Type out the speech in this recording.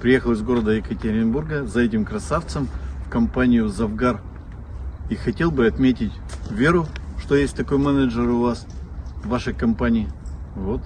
Приехал из города Екатеринбурга за этим красавцем в компанию Завгар. И хотел бы отметить Веру, что есть такой менеджер у вас в вашей компании. Вот.